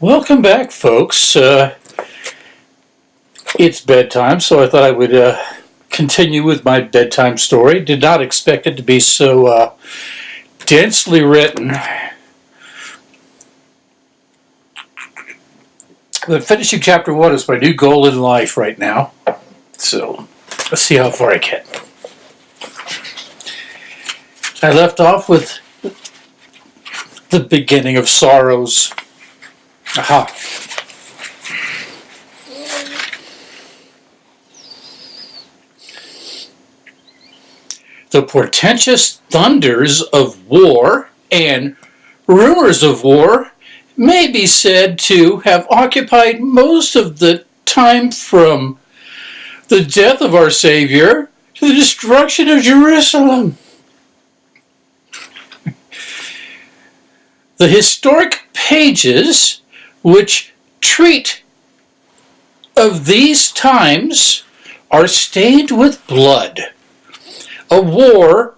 Welcome back, folks. Uh, it's bedtime, so I thought I would uh, continue with my bedtime story. Did not expect it to be so uh, densely written. But finishing chapter one is my new goal in life right now. So let's see how far I get. I left off with the beginning of sorrows. Aha. The portentous thunders of war and rumors of war may be said to have occupied most of the time from the death of our Savior to the destruction of Jerusalem. the historic pages which treat of these times are stained with blood. A war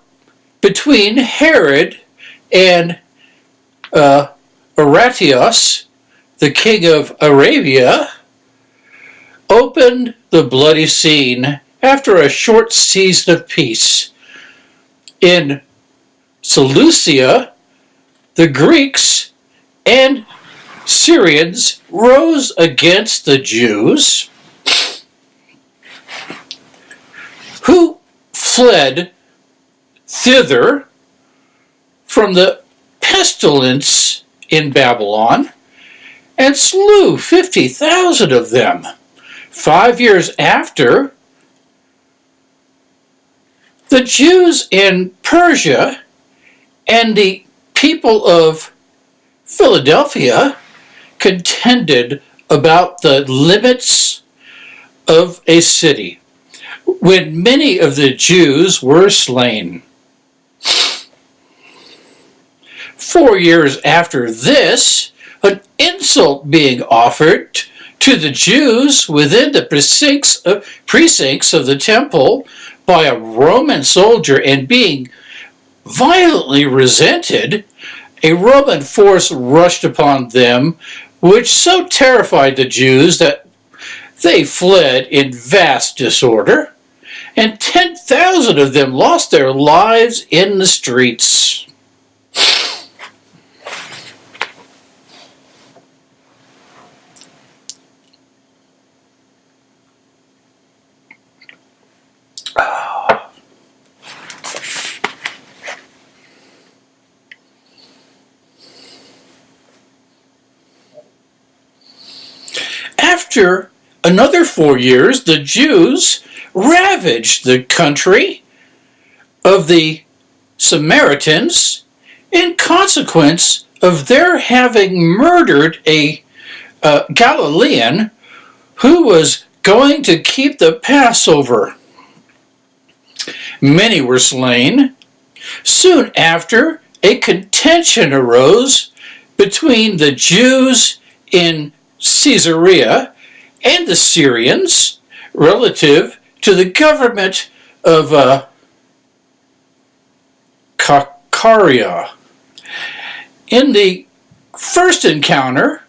between Herod and uh, Aratios, the king of Arabia, opened the bloody scene after a short season of peace. In Seleucia, the Greeks and Syrians rose against the Jews who fled thither from the pestilence in Babylon and slew 50,000 of them. Five years after, the Jews in Persia and the people of Philadelphia contended about the limits of a city when many of the Jews were slain. Four years after this, an insult being offered to the Jews within the precincts of, precincts of the temple by a Roman soldier and being violently resented, a Roman force rushed upon them, which so terrified the Jews that they fled in vast disorder, and 10,000 of them lost their lives in the streets. After another four years, the Jews ravaged the country of the Samaritans in consequence of their having murdered a uh, Galilean who was going to keep the Passover. Many were slain. Soon after, a contention arose between the Jews in Caesarea and the Syrians relative to the government of uh, Caesarea. In the first encounter,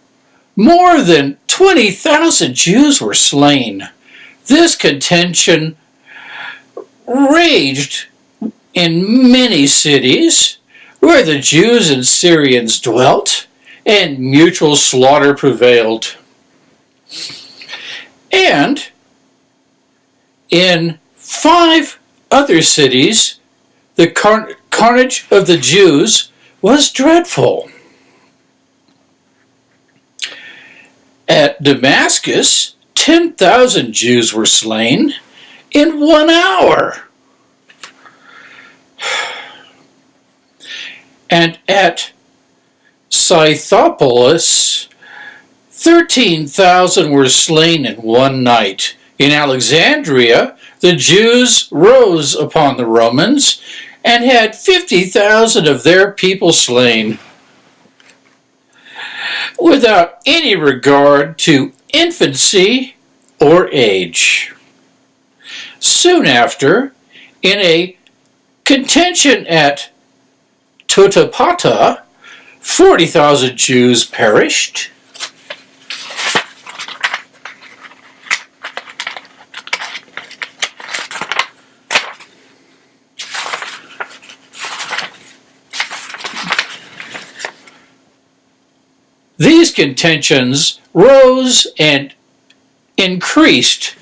more than 20,000 Jews were slain. This contention raged in many cities where the Jews and Syrians dwelt and mutual slaughter prevailed. And in five other cities, the car carnage of the Jews was dreadful. At Damascus, 10,000 Jews were slain in one hour. And at Scythopolis, 13,000 were slain in one night. In Alexandria, the Jews rose upon the Romans and had 50,000 of their people slain without any regard to infancy or age. Soon after, in a contention at Totapata, 40,000 Jews perished. These contentions rose and increased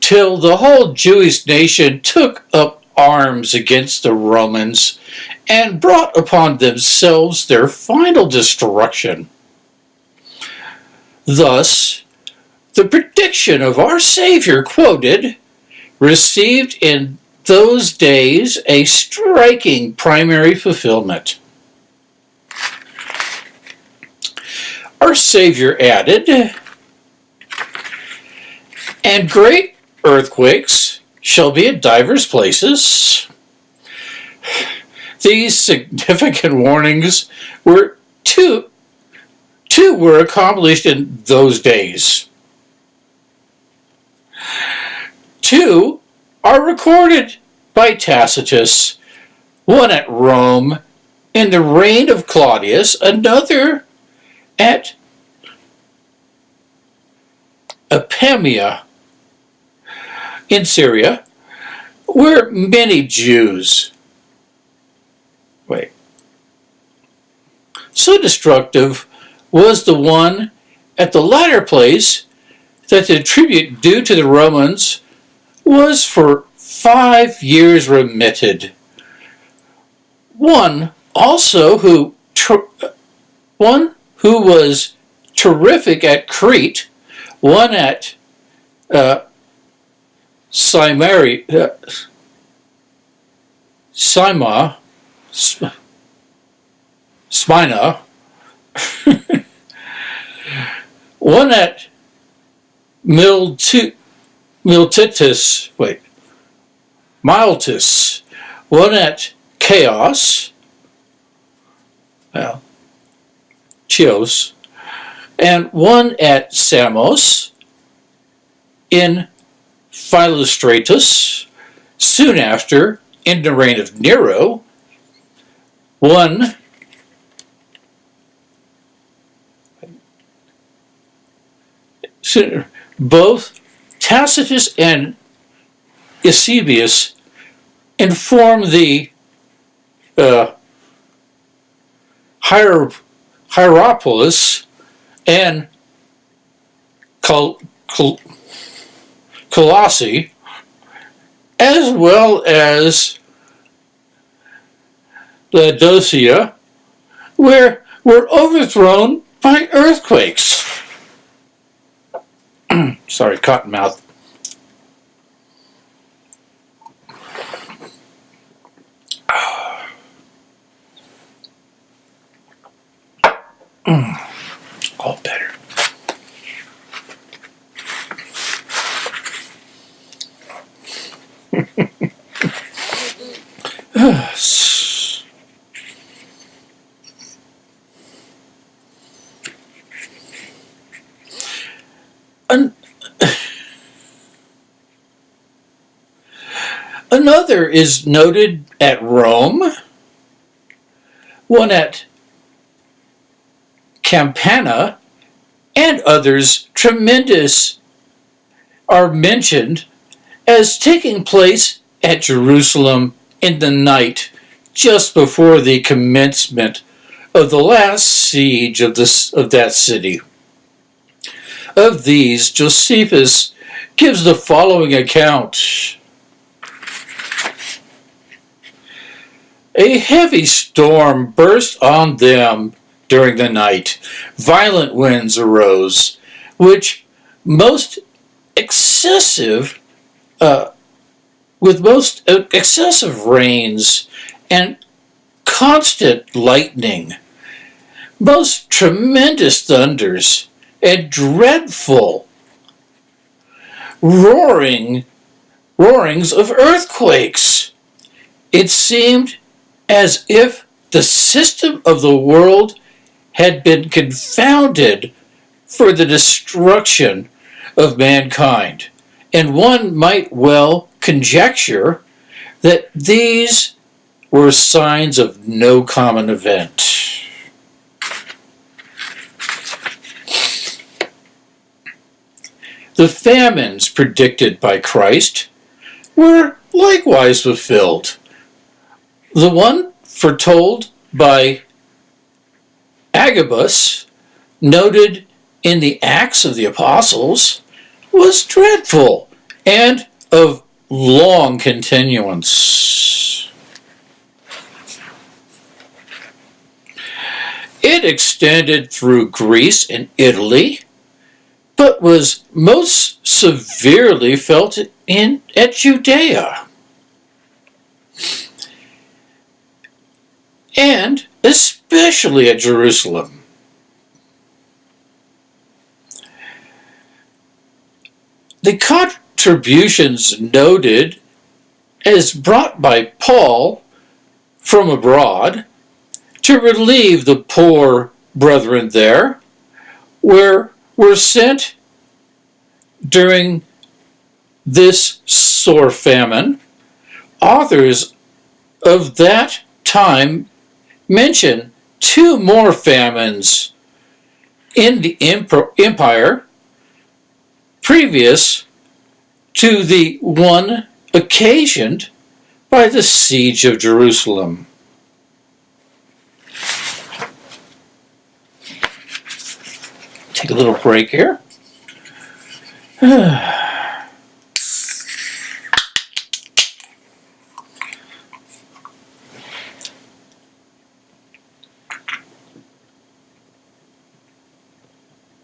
till the whole Jewish nation took up arms against the Romans and brought upon themselves their final destruction. Thus, the prediction of our Savior quoted received in those days a striking primary fulfillment. Our Savior added, And great earthquakes shall be at divers places. These significant warnings were two, two were accomplished in those days. Two are recorded by Tacitus, one at Rome in the reign of Claudius, another at Apamea in Syria, where many Jews, wait, so destructive was the one at the latter place that the tribute due to the Romans was for five years remitted. One also who one who was terrific at Crete, one at uh, Cimeri, uh, Sima, Smina, one at Miltu, Miltitis, wait, Miltis, one at Chaos, well, Chios, and one at Samos in Philostratus, soon after, in the reign of Nero, one both Tacitus and Eusebius inform the uh, Hier Hierapolis and Col Col Colossae, as well as Laodicea, where were overthrown by earthquakes. Sorry, cottonmouth. Is noted at Rome, one at Campana, and others tremendous are mentioned as taking place at Jerusalem in the night just before the commencement of the last siege of, this, of that city. Of these, Josephus gives the following account. A heavy storm burst on them during the night. Violent winds arose, which most excessive, uh, with most excessive rains and constant lightning, most tremendous thunders, and dreadful roaring roarings of earthquakes. It seemed as if the system of the world had been confounded for the destruction of mankind. And one might well conjecture that these were signs of no common event. The famines predicted by Christ were likewise fulfilled. The one foretold by Agabus noted in the Acts of the Apostles was dreadful and of long continuance. It extended through Greece and Italy, but was most severely felt in at Judea. And especially at Jerusalem. The contributions noted as brought by Paul from abroad to relieve the poor brethren there were, were sent during this sore famine. Authors of that time mention two more famines in the empire previous to the one occasioned by the siege of Jerusalem. Take a little break here.